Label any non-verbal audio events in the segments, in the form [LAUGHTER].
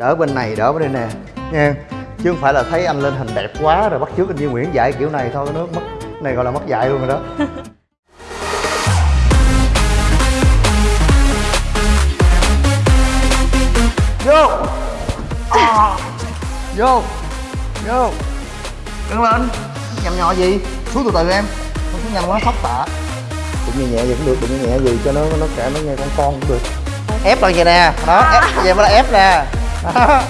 đỡ bên này đỡ bên đây nè. Nha chứ không phải là thấy anh lên hình đẹp quá rồi bắt chước anh Duy Nguyễn dạy kiểu này thôi nó mất này gọi là mất dạy luôn rồi đó. [LAUGHS] Vô. À. vô. Vô. Đứng lên. Nhầm nhỏ gì? Xuống từ từ em. Không xuống nhầm quá sốc tạ cũng nhẹ nhẹ vậy cũng được đừng nhẹ gì cho nó nó cả nó nghe con con cũng được. Ép lên vậy nè. Đó ép vậy mới là ép nè [LAUGHS]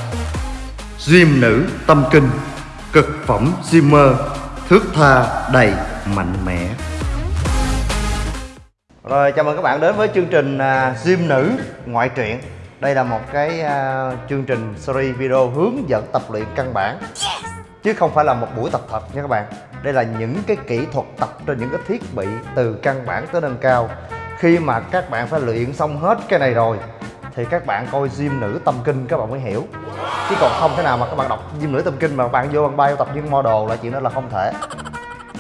Gym nữ tâm kinh Cực phẩm Zimmer Thước tha đầy mạnh mẽ. Rồi chào mừng các bạn đến với chương trình à, Gym nữ ngoại truyện. Đây là một cái à, chương trình series video hướng dẫn tập luyện căn bản. Chứ không phải là một buổi tập thật nha các bạn. Đây là những cái kỹ thuật tập trên những cái thiết bị từ căn bản tới nâng cao. Khi mà các bạn phải luyện xong hết cái này rồi thì các bạn coi gym nữ tâm kinh các bạn mới hiểu. Chứ còn không thể nào mà các bạn đọc gym nữ tâm kinh mà các bạn vô bằng bay tập những model là chuyện đó là không thể.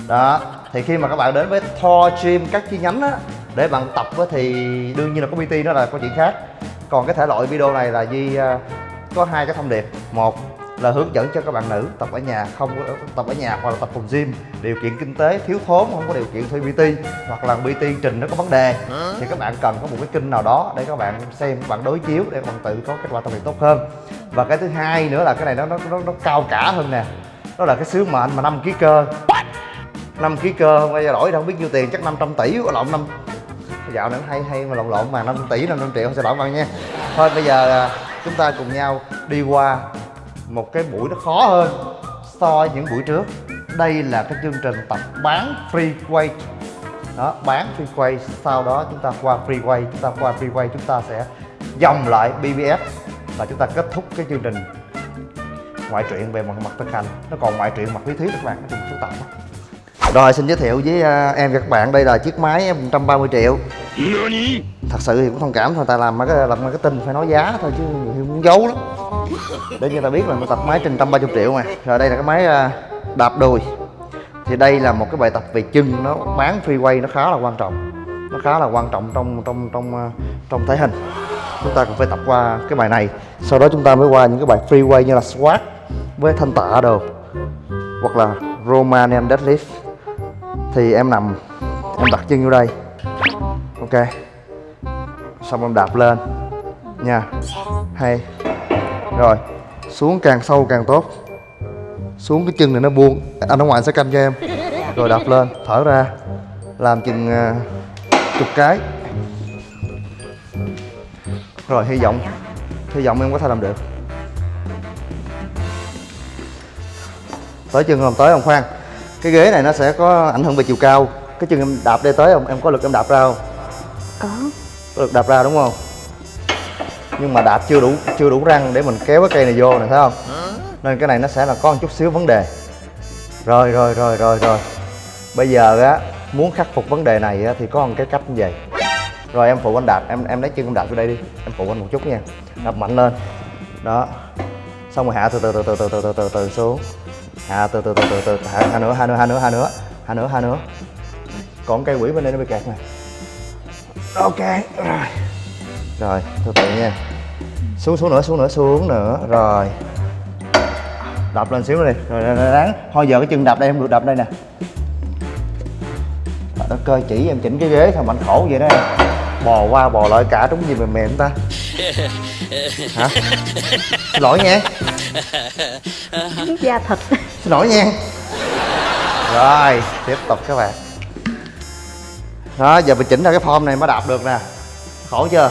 Đó, thì khi mà các bạn đến với Thor Gym các chi nhánh á, để bạn tập á thì đương nhiên là có PT đó là có chuyện khác. Còn cái thể loại video này là Di à, có hai cái thông điệp. Một là hướng dẫn cho các bạn nữ tập ở nhà không có tập ở nhà hoặc là tập phòng gym. Điều kiện kinh tế thiếu thốn không có điều kiện thuê PT hoặc là PT trình nó có vấn đề thì các bạn cần có một cái kênh nào đó để các bạn xem các bạn đối chiếu để các bạn tự có kết quả tập luyện tốt hơn. Và cái thứ hai nữa là cái này nó nó nó, nó cao cả hơn nè. Đó là cái sứ mệnh mà 5 kg cơ. 5 kg cơ bây giờ đổi đâu không biết nhiêu tiền chắc 500 tỷ lộn năm. Dạo này hay hay mà lộn lộn mà 5 tỷ 500 triệu không sẽ lộn bạn nha. Thôi bây giờ à, chúng ta cùng nhau đi qua một cái buổi nó khó hơn so với những buổi trước. Đây là cái chương trình tập bán free weight đó, bán free weight sau đó chúng ta qua free weight chúng ta qua free weight chúng ta sẽ dòng lại BBS và chúng ta kết thúc cái chương trình ngoại truyện về mặt mặt thực hành nó còn ngoại truyện mặt lý thuyết các bạn nó chung số tập đó. rồi, xin giới thiệu với à, em và các bạn. Đây là chiếc máy 130 triệu thật sự thì cũng thông cảm thôi ta làm cái làm marketing phải nói giá thôi chứ người khi muốn giấu lắm. Để cho ta biết là mình tập máy trên tâm ba chục triệu mà. Rồi đây là cái máy à, đạp đùi. Thì đây là một cái bài tập về chân. Nó bán free nó khá là quan trọng. Nó khá là quan trọng trong trong trong à, trong thể hình. Chúng ta cần phải tập qua cái bài này. Sau đó chúng ta mới qua những cái bài free như là squat với thanh tạ đồ, hoặc là Romanian deadlift. Thì em nằm, em đặt chân vô đây ok. Xong em đạp lên. Nha. Hay. Rồi. Xuống càng sâu càng tốt. Xuống cái chân này nó buông. Anh ở ngoài sẽ canh cho em. Rồi đạp lên. Thở ra. Làm chừng uh, chục cái. Rồi hy vọng. Hy vọng em có thể làm được. Tới chân không tới không khoan. Cái ghế này nó sẽ có ảnh hưởng về chiều cao. Cái chân em đạp đây tới không em có lực em đạp ra không? Có có lực đạp ra đúng không nhưng mà đạp chưa đủ chưa đủ răng để mình kéo cái cây này vô này thấy không nên cái này nó sẽ là có một chút xíu vấn đề rồi rồi rồi rồi rồi bây giờ á muốn khắc phục vấn đề này á, thì có một cái cách như vậy rồi em phụ anh đạp em em lấy chân em đạp vô đây đi em phụ anh một chút nha đạp mạnh lên đó xong rồi hạ từ từ từ từ từ từ từ từ, từ xuống hạ từ từ từ từ từ hạ, hạ nữa hạ nữa hạ nữa hạ nữa hạ nữa hạ nữa còn cây quỷ bên đây nó bị kẹt nè ok rồi. Rồi từ từ nha. Xuống xuống nữa xuống nữa xuống nữa. Rồi. Đạp lên xíu nữa đi. Rồi ráng. Thôi giờ cái chân đạp đây không được đạp đây nè. Đó cơ chỉ em chỉnh cái ghế thôi mạnh khổ vậy đó em. Bò qua bò lại cả trúng gì mềm mềm ta. Hả? Xin lỗi nha. Da thịt. Xin lỗi nha. Rồi tiếp tục các bạn đó giờ mình chỉnh ra cái form này mới đạp được nè khổ chưa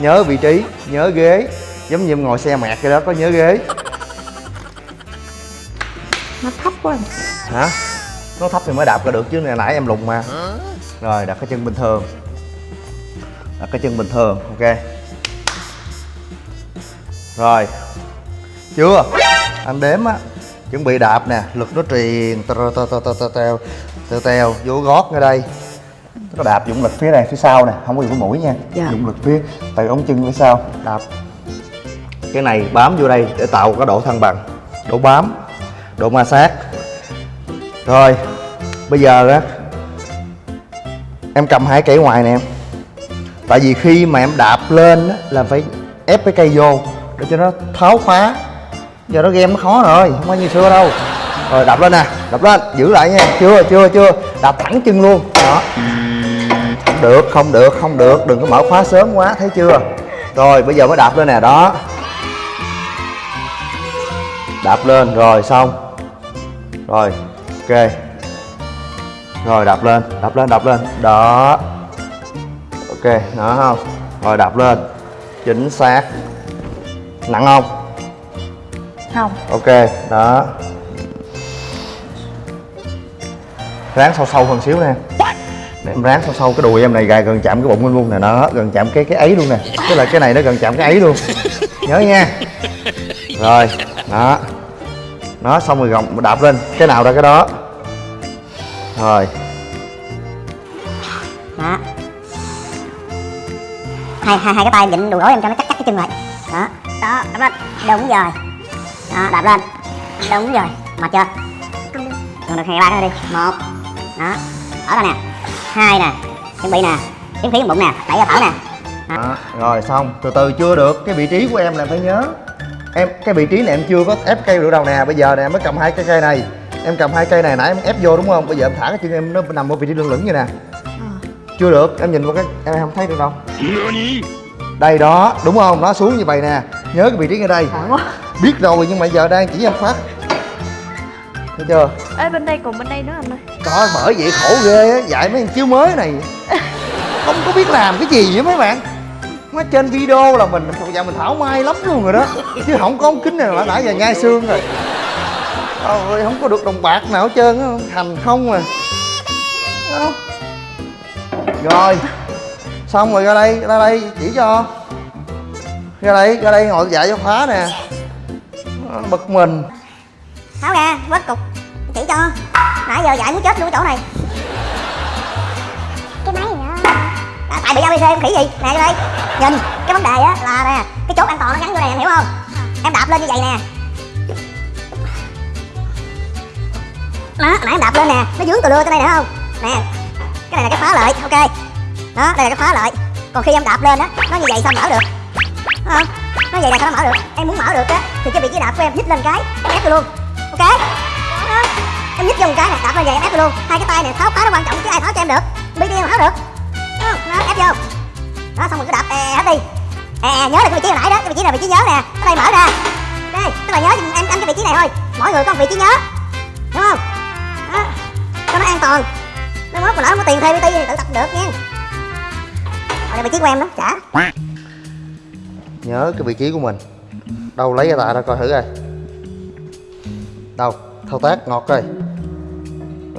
nhớ vị trí nhớ ghế giống như em ngồi xe mẹt vậy đó có nhớ ghế nó thấp quá hả nó thấp thì mới đạp ra được chứ nãy nãy em lùng mà rồi đặt cái chân bình thường đặt cái chân bình thường ok rồi chưa anh đếm á chuẩn bị đạp nè lực nó truyền teo teo teo teo vô gót ngay đây có đạp dụng lực phía này phía sau nè không có cái mũi nha. Dạ. dụng lực phía từ ống chân phía sau đạp. Cái này bám vô đây để tạo cái độ thăng bằng độ bám độ ma sát. Rồi bây giờ á em cầm hai cây ngoài nè em. Tại vì khi mà em đạp lên á là phải ép cái cây vô để cho nó tháo khóa. Giờ nó game nó khó rồi không có như xưa đâu. Rồi đập lên nè đập lên giữ lại nha. Chưa chưa chưa. Đập thẳng chân luôn. Đó được không được không được. Đừng có mở khóa sớm quá thấy chưa? Rồi bây giờ mới đạp lên nè đó. Đạp lên rồi xong. Rồi ok. Rồi đạp lên đạp lên đạp lên. Đó. Ok đó không? Rồi đạp lên. Chính xác. Nặng không? Không. Ok đó. Ráng sâu sâu hơn xíu nè để em ráng sâu sâu cái đùi em này, gài gần chạm cái bụng anh luôn nè. Nó gần chạm cái cái ấy luôn nè. Tức là cái này nó gần chạm cái ấy luôn. Nhớ nha. Rồi, đó. Nó xong rồi gồng đạp lên. Cái nào ra cái đó. Rồi. Đó. Hai hai hai cái tay vịn đùi gối em cho nó chắc chắc cái chân lại. Đó đó, đạp lên. Đúng rồi. Đó, đạp lên. Đúng rồi. Mệt chưa? Còn được, hai ba nữa đi. Một. Đó. Ở đây nè hai nè chuẩn bị nè kiếm khí bụng nè đẩy ra thở nè. Đó. rồi xong từ từ chưa được cái vị trí của em là phải nhớ. Em cái vị trí này em chưa có ép cây được đâu nè bây giờ nè em mới cầm hai cái cây này. Em cầm hai cây này nãy em ép vô đúng không? Bây giờ em thả cái chân em nó nằm ở vị trí lưng lửng như nè. Chưa được em nhìn vào cái em không thấy được đâu. Đây đó đúng không? Nó xuống như vậy nè. Nhớ cái vị trí ngay đây. Biết rồi nhưng mà giờ đang chỉ em phát thấy chưa? Ê bên đây còn bên đây nữa anh ơi. Trời bởi vậy khổ ghê á. Dạy mấy anh chiếu mới này. [LAUGHS] Không có biết làm cái gì vậy mấy bạn. Nó trên video là mình Giờ mình thảo mai lắm luôn rồi đó. Chứ không có ống kính này là nãy giờ nhai xương rồi. Ôi không có được đồng bạc nào hết trơn á. Hành không à? Rồi. Xong rồi ra đây ra đây chỉ cho. Ra đây ra đây ngồi dạy cho khóa nè. Bực mình tháo ra vớt cục. Chỉ cho. Nãy giờ dạy muốn chết luôn chỗ này. Cái máy gì đó à, tại bị abc em khỉ gì? Nè đây. Nhìn cái vấn đề á là nè cái chốt an toàn nó gắn vô này em hiểu không? Em đạp lên như vậy nè. Đó nãy em đạp lên nè nó dướng từ lưa tới đây nữa không? Nè cái này là cái khóa lợi ok. Đó đây là cái khóa lợi. Còn khi em đạp lên á nó như vậy sao mở được? Không? Nó vậy là sao nó mở được? Em muốn mở được á thì cái vị trí đạp của em nhích lên cái ép luôn ok. Đó. em nhích dùng cái này đạp lên vậy em ép luôn. Hai cái tay này tháo khóa nó quan trọng chứ ai tháo cho em được. Bt em tháo được. Ờ, đó, đó ép vô. Đó xong rồi cứ đạp e hết đi. E, e nhớ là cái vị trí hồi nãy đó cái vị trí là vị trí nhớ nè. Ở đây mở ra. Đây tức là nhớ em em cái vị trí này thôi. Mỗi người có một vị trí nhớ. Đúng không? Đó. Cho nó an toàn. Nó mốt mà lỡ không có tiền thuê bt thì tự tập được nha. Còn đây vị trí của em đó trả nhớ cái vị trí của mình. Đâu lấy ra tạ ra coi thử coi đâu? Thao tác ngọt rồi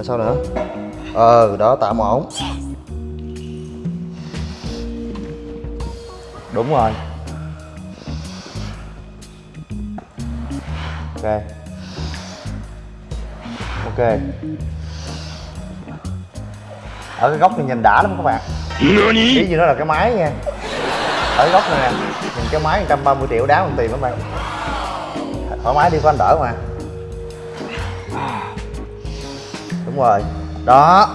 sao nữa? Ờ đó tạm ổn. Đúng rồi. Ok. Ok. Ở cái góc này nhìn đã lắm các bạn. Ý gì nó là cái máy nha. Ở góc này nè nhìn cái máy 130 triệu đáng bằng tiền lắm bạn. Thoải mái đi có anh đỡ mà đúng rồi. Đó.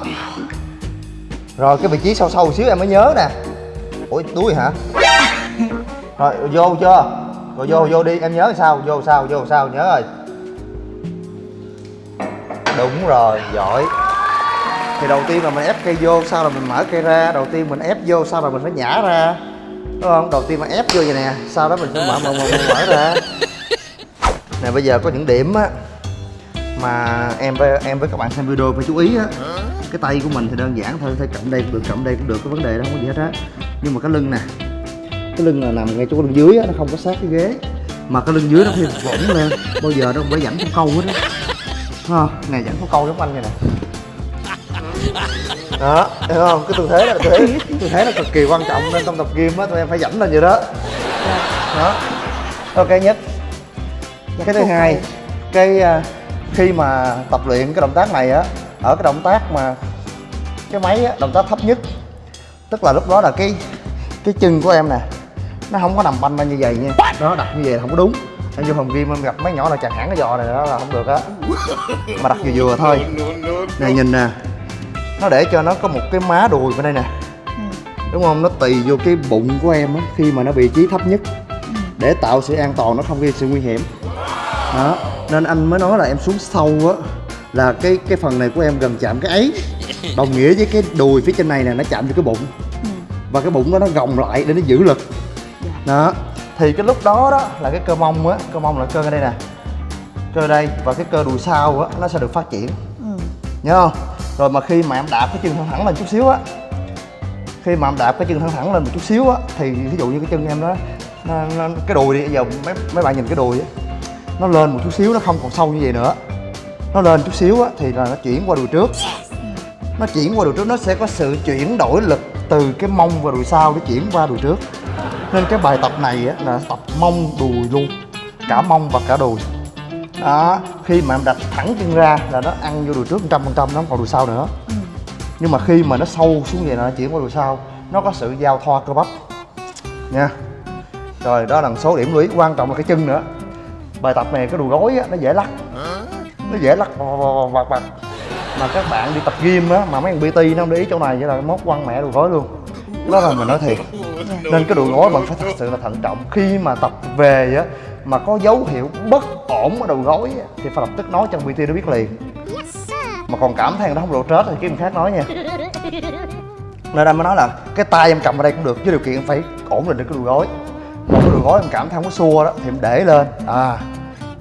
Rồi cái vị trí sâu sâu xíu em mới nhớ nè. Ủa đuôi hả? [LAUGHS] Rồi vô chưa? Rồi vô vô đi. Em nhớ sao? Vô sao? Vô sao? Nhớ rồi. Đúng rồi giỏi. Thì đầu tiên là mình ép cây vô sau là mình mở cây ra. Đầu tiên mình ép vô sau là mình phải nhả ra. Đúng không? Đầu tiên mình ép vô vậy nè sau đó mình mở mở mở, mở, mở ra. [LAUGHS] Nè bây giờ có những điểm á mà em với em với các bạn xem video phải chú ý á. Cái tay của mình thì đơn giản thôi thay cầm đây cũng được cầm đây cũng được cái vấn đề đó không có gì hết á. Nhưng mà cái lưng nè cái lưng là nằm ngay chỗ lưng dưới á nó không có sát cái ghế. Mà cái lưng dưới nó phải vỗng lên bao giờ nó cũng phải dẫn có câu hết á. Thấy không này dẫn có câu giống anh vậy nè. Đó thấy không? Cái tư thế là tư thế tư thế là cực kỳ quan trọng nên trong tập gym á tụi em phải dẫn lên vậy đó. Đó. Ok nhất. Cái thứ hai cái à, khi mà tập luyện cái động tác này á ở cái động tác mà cái máy á động tác thấp nhất. Tức là lúc đó là cái cái chân của em nè nó không có nằm banh ra như vậy nha. Đó đặt như vậy là không có đúng. Em vô phòng gym em gặp mấy nhỏ là chặt hẳn cái giò này đó là không được á. Mà đặt vừa vừa thôi. [LAUGHS] Này nhìn nè. Nó để cho nó có một cái má đùi bên đây nè. Đúng không? Nó tì vô cái bụng của em á khi mà nó vị trí thấp nhất. Để tạo sự an toàn nó không gây sự nguy hiểm. Đó nên anh mới nói là em xuống sâu á là cái cái phần này của em gần chạm cái ấy. [LAUGHS] Đồng nghĩa với cái đùi phía trên này nè nó chạm vô cái bụng. Và cái bụng đó nó gồng lại để nó giữ lực. Đó. Thì cái lúc đó đó là cái cơ mông á cơ mông là cơ ở đây nè. Cơ đây và cái cơ đùi sau á nó sẽ được phát triển. Nhớ không? Rồi mà khi mà em đạp cái chân thẳng thẳng lên chút xíu á khi mà em đạp cái chân thẳng thẳng lên một chút xíu á thì ví dụ như cái chân em đó nó, nó, cái đùi đi giờ mấy mấy bạn nhìn cái đùi á nó lên một chút xíu, nó không còn sâu như vậy nữa. Nó lên chút xíu á, thì là nó chuyển qua đùi trước. Nó chuyển qua đùi trước, nó sẽ có sự chuyển đổi lực từ cái mông và đùi sau để chuyển qua đùi trước. Nên cái bài tập này á, là tập mông, đùi luôn. Cả mông và cả đùi. Đó, khi mà em đặt thẳng chân ra là nó ăn vô đùi trước trăm phần trăm, nó không còn đùi sau nữa. Nhưng mà khi mà nó sâu xuống vậy là nó chuyển qua đùi sau. Nó có sự giao thoa cơ bắp. Nha. Rồi, đó là một số điểm lưu ý. Quan trọng là cái chân nữa bài tập này cái đùi gối á nó dễ lắc. Nó dễ lắc vặt vặt mà các bạn đi tập gym á mà mấy thằng pt nó không để ý chỗ này vậy là mốt quăng mẹ đùi gối luôn. Đó là mình nói thiệt. Nên cái đùi gối bạn phải thật sự là thận trọng. Khi mà tập về á mà có dấu hiệu bất ổn ở đầu gối á, thì phải lập tức nói cho pt nó biết liền. Mà còn cảm thấy đó không độ trớt thì mình khác nói nha. Nên anh mới nói là cái tay em cầm ở đây cũng được với điều kiện phải ổn định được cái đùi gối một cái đồ gối em cảm thấy không có xua đó, thì em để lên. À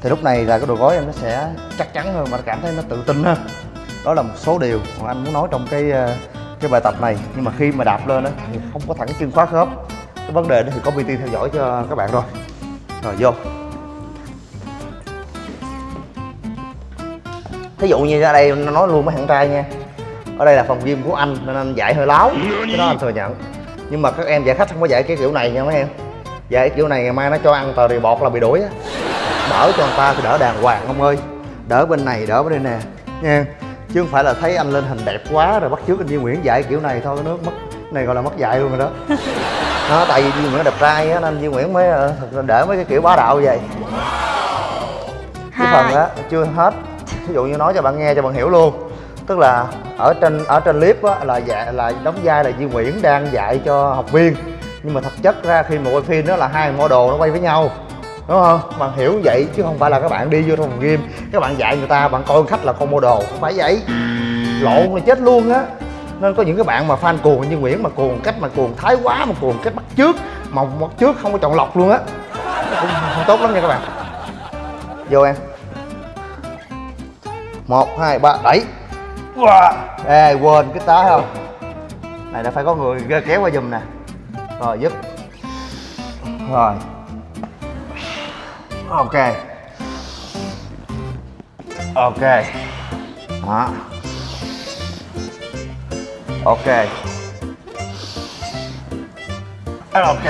thì lúc này là cái đồ gối em nó sẽ chắc chắn hơn mà cảm thấy nó tự tin hơn. Đó là một số điều mà anh muốn nói trong cái ờ, cái bài tập này. Nhưng mà khi mà đạp lên á, thì không có thẳng chân khóa khớp. Cái vấn đề đó thì có PT theo dõi cho các bạn rồi. Rồi, vô. Thí dụ như ở đây nói luôn với thằng trai nha. Ở đây là phòng gym của anh, nên anh dạy hơi láo. Cái đó anh thừa nhận. Nhưng mà các em dạy khách không có dạy cái kiểu này nha mấy em dạy kiểu này ngày mai nó cho ăn tờ rì bọt là bị đuổi á. Đỡ cho người ta thì đỡ đàng hoàng ông ơi. Đỡ bên này đỡ bên đây nè. Nha chứ không phải là thấy anh lên hình đẹp quá rồi bắt chước anh Duy Nguyễn dạy kiểu này thôi nước mất này gọi là mất dạy luôn rồi đó. [LAUGHS] Nó tại vì Duy Nguyễn đẹp trai á nên Duy Nguyễn mới ờ, thật ra để mấy cái kiểu bá đạo vậy. Cái phần á chưa hết. Ví dụ như nói cho bạn nghe cho bạn hiểu luôn. Tức là ở trên ở trên clip á là dạy là đóng vai là Duy Nguyễn đang dạy cho học viên nhưng mà thật chất ra khi mà quay phim đó là hai model nó quay với nhau đúng không? Bạn hiểu vậy chứ không phải là các bạn đi vô trong phòng game các bạn dạy người ta bạn coi khách là con model không phải vậy. Lộn là chết luôn á. Nên có những cái bạn mà fan cuồng như Nguyễn mà cuồng cách mà cuồng thái quá mà cuồng cách bắt trước mà bắt trước không có chọn lọc luôn á. Cũng không tốt lắm nha các bạn. Vô em. Một hai ba đẩy. Wow. ê quên cái tá không? Này đã phải có người kéo qua giùm nè rồi giúp. Rồi. Ok. Ok. Đó. Ok. Ok.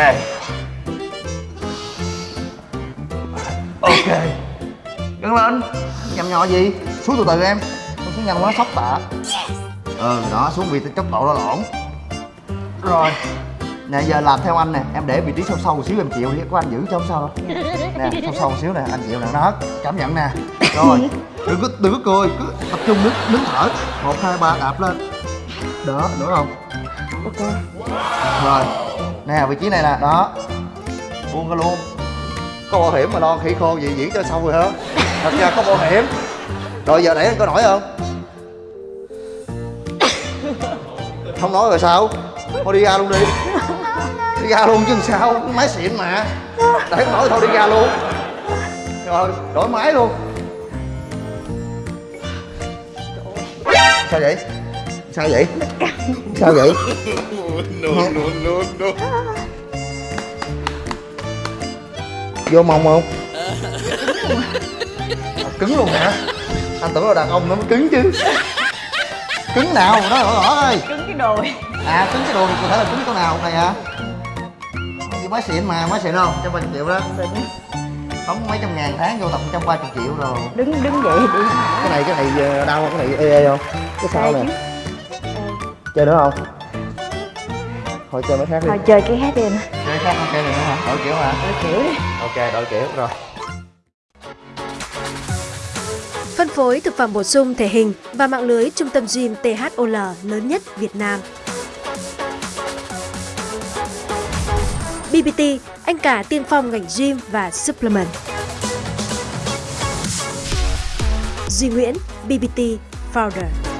Ok. Đứng lên. Nhầm nhỏ gì? Xuống từ từ em. Không xuống nhanh quá sốc tạ. Ừ đó xuống vì tốc độ nó lỏng rồi nè giờ làm theo anh nè em để vị trí sâu sâu một xíu em chịu đi có anh giữ cho không sao đâu. [LAUGHS] Nè sâu sâu một xíu nè anh chịu nè nó hết cảm nhận nè. Rồi [LAUGHS] đừng có đừng có cười cứ tập trung đứng đứng thở. Một hai ba đạp lên. Đó đúng không? Ok. Rồi nè vị trí này nè đó. Buông ra luôn. Có bảo hiểm mà lo khỉ khô gì diễn cho xong rồi hả? Thật ra có bảo hiểm. Rồi giờ đẩy anh có nổi không? [LAUGHS] Không nói rồi sao? Thôi đi ra luôn đi đi ra luôn chứ làm sao? Máy xịn mà. Đẩy không nổi thôi đi ra luôn. Rồi đổi máy luôn. Sao vậy? Sao vậy? Sao vậy? No, no, no, no. vô mông không? À, cứng luôn hả? Anh tưởng là đàn ông nó mới cứng chứ. Cứng nào? Đó rõ rõ ơi Cứng cái đùi. À cứng cái đùi cụ thể là cứng chỗ nào này hả Cái máy xịn mà máy xịn không trăm ba triệu đó. Đóng mấy trăm ngàn tháng vô tầm trăm ba triệu rồi. Đứng đứng dậy đi cái này cái này ờ, đau không? Cái này ê ê không? Cái sau nè? Chơi nữa không? Thôi chơi mấy khác đi. Thôi chơi cái hát đi anh chơi khác không chơi này nữa hả? Đổi kiểu hả? Đổi kiểu đi. Ok đổi kiểu rồi. Phân phối thực phẩm bổ sung thể hình và mạng lưới trung tâm gym THOL lớn nhất Việt Nam. BB anh cả tiên phong ngành gym và supplement. Duy Nguyễn, BBT Founder